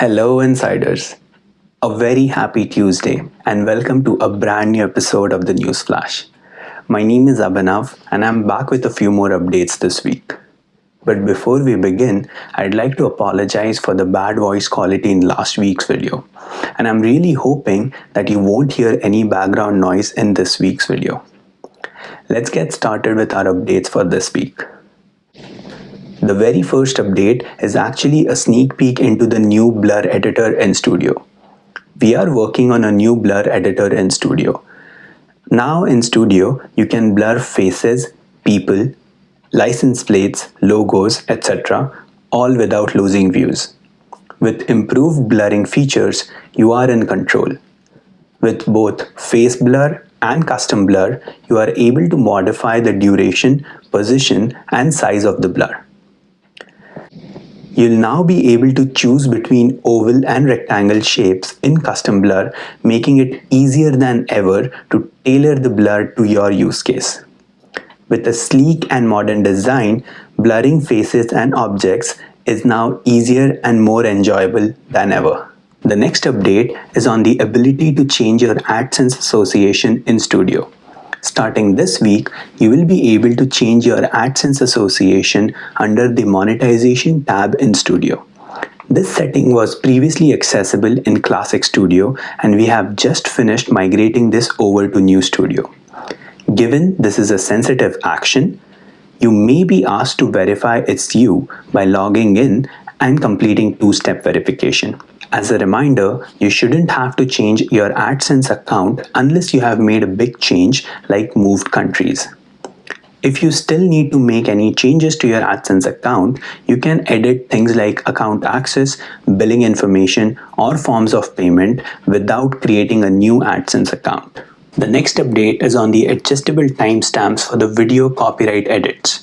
Hello, insiders. A very happy Tuesday, and welcome to a brand new episode of the News Flash. My name is Abhinav, and I'm back with a few more updates this week. But before we begin, I'd like to apologize for the bad voice quality in last week's video. And I'm really hoping that you won't hear any background noise in this week's video. Let's get started with our updates for this week. The very first update is actually a sneak peek into the new blur editor in Studio. We are working on a new blur editor in Studio. Now in Studio, you can blur faces, people, license plates, logos, etc. all without losing views. With improved blurring features, you are in control. With both face blur and custom blur, you are able to modify the duration, position and size of the blur. You'll now be able to choose between oval and rectangle shapes in custom blur, making it easier than ever to tailor the blur to your use case. With a sleek and modern design, blurring faces and objects is now easier and more enjoyable than ever. The next update is on the ability to change your AdSense association in Studio. Starting this week, you will be able to change your AdSense association under the Monetization tab in Studio. This setting was previously accessible in Classic Studio and we have just finished migrating this over to New Studio. Given this is a sensitive action, you may be asked to verify it's you by logging in and completing two-step verification. As a reminder, you shouldn't have to change your AdSense account unless you have made a big change like moved countries. If you still need to make any changes to your AdSense account, you can edit things like account access, billing information, or forms of payment without creating a new AdSense account. The next update is on the adjustable timestamps for the video copyright edits.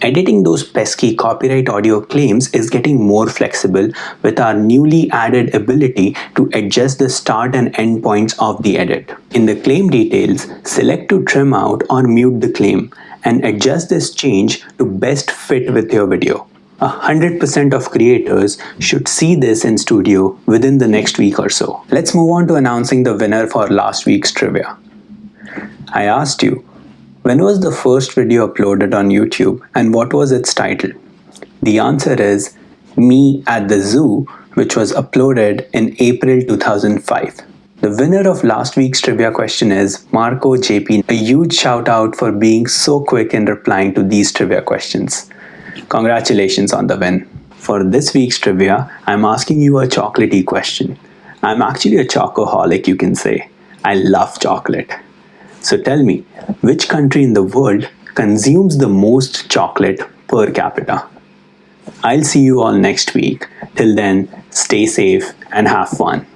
Editing those pesky copyright audio claims is getting more flexible with our newly added ability to adjust the start and end points of the edit. In the claim details, select to trim out or mute the claim and adjust this change to best fit with your video. 100% of creators should see this in studio within the next week or so. Let's move on to announcing the winner for last week's trivia. I asked you, when was the first video uploaded on YouTube and what was its title? The answer is Me at the Zoo, which was uploaded in April 2005. The winner of last week's trivia question is Marco JP. A huge shout out for being so quick in replying to these trivia questions. Congratulations on the win. For this week's trivia, I'm asking you a chocolatey question. I'm actually a chocoholic, you can say. I love chocolate. So tell me, which country in the world consumes the most chocolate per capita? I'll see you all next week. Till then, stay safe and have fun.